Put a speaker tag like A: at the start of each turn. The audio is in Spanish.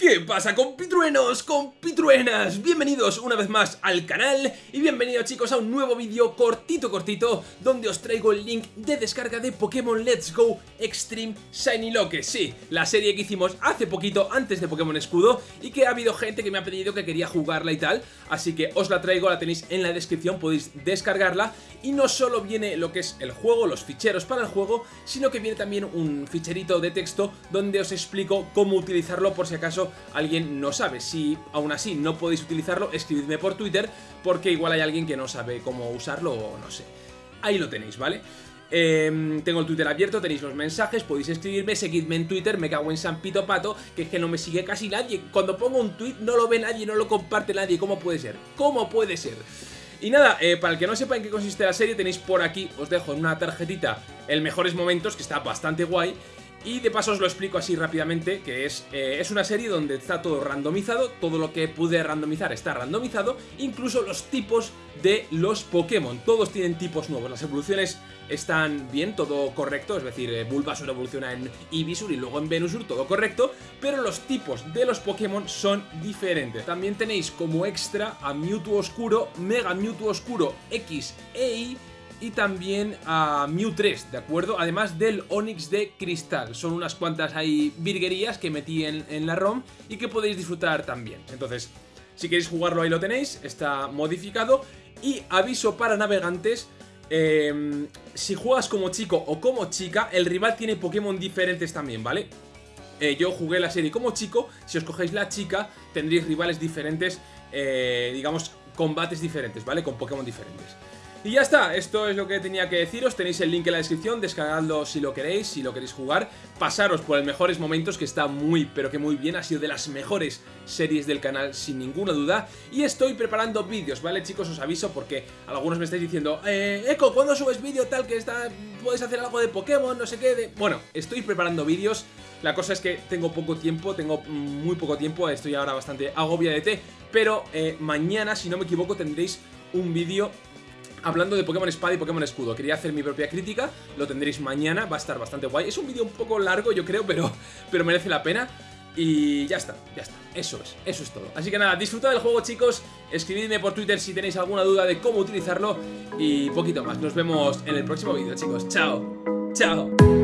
A: ¿Qué pasa compitruenos, compitruenas? Bienvenidos una vez más al canal y bienvenidos chicos a un nuevo vídeo cortito cortito donde os traigo el link de descarga de Pokémon Let's Go Extreme Shiny Loque Sí, la serie que hicimos hace poquito antes de Pokémon Escudo y que ha habido gente que me ha pedido que quería jugarla y tal Así que os la traigo, la tenéis en la descripción, podéis descargarla y no solo viene lo que es el juego, los ficheros para el juego sino que viene también un ficherito de texto donde os explico cómo utilizarlo por si acaso alguien no sabe. Si aún así no podéis utilizarlo, escribidme por Twitter porque igual hay alguien que no sabe cómo usarlo o no sé. Ahí lo tenéis, ¿vale? Em, tengo el Twitter abierto, tenéis los mensajes, podéis escribirme, seguidme en Twitter, me cago en San Pito Pato, que es que no me sigue casi nadie. Cuando pongo un tweet no lo ve nadie, no lo comparte nadie. ¿Cómo puede ser? ¿Cómo puede ser? Y nada, eh, para el que no sepa en qué consiste la serie, tenéis por aquí, os dejo en una tarjetita el mejores momentos, que está bastante guay. Y de paso os lo explico así rápidamente, que es, eh, es una serie donde está todo randomizado, todo lo que pude randomizar está randomizado, incluso los tipos de los Pokémon, todos tienen tipos nuevos, las evoluciones están bien, todo correcto, es decir, eh, Bulbasaur evoluciona en Ibisur y luego en Venusur, todo correcto, pero los tipos de los Pokémon son diferentes. También tenéis como extra a Mewtwo Oscuro, Mega Mewtwo Oscuro X e Y, y también a Mew 3, ¿de acuerdo? Además del Onix de Cristal. Son unas cuantas ahí virguerías que metí en, la ROM y que podéis disfrutar también. Entonces, si queréis jugarlo ahí lo tenéis, está modificado. Y aviso para navegantes, em, si juegas como chico o como chica, el rival tiene Pokémon diferentes también, ¿vale? Eh, yo jugué la serie como chico, si os cogéis la chica tendréis rivales diferentes, eh, digamos, combates diferentes, ¿vale? Con Pokémon diferentes. Y ya está, esto es lo que tenía que deciros, tenéis el link en la descripción, descargadlo si lo queréis, si lo queréis jugar, pasaros por el mejores momentos que está muy pero que muy bien, ha sido de las mejores series del canal sin ninguna duda. Y estoy preparando vídeos, ¿vale chicos? Os aviso porque algunos me estáis diciendo eh, Eco, ¿cuándo subes vídeo tal que está, puedes hacer algo de Pokémon, no sé qué? Bueno, estoy preparando vídeos, la cosa es que tengo poco tiempo, tengo muy poco tiempo, estoy ahora bastante agobia de té, pero eh, mañana, si no me equivoco, tendréis un vídeo hablando de Pokémon Espada y Pokémon Escudo. Quería hacer mi propia crítica, lo tendréis mañana, va a estar bastante guay. Es un vídeo un poco largo, yo creo, pero, pero merece la pena. Y ya está, ya está, eso es, eso es todo. Así que nada, disfrutad del juego chicos. Escribidme por Twitter si tenéis alguna duda de cómo utilizarlo. Y poquito más, nos vemos en el próximo vídeo chicos. Chao, chao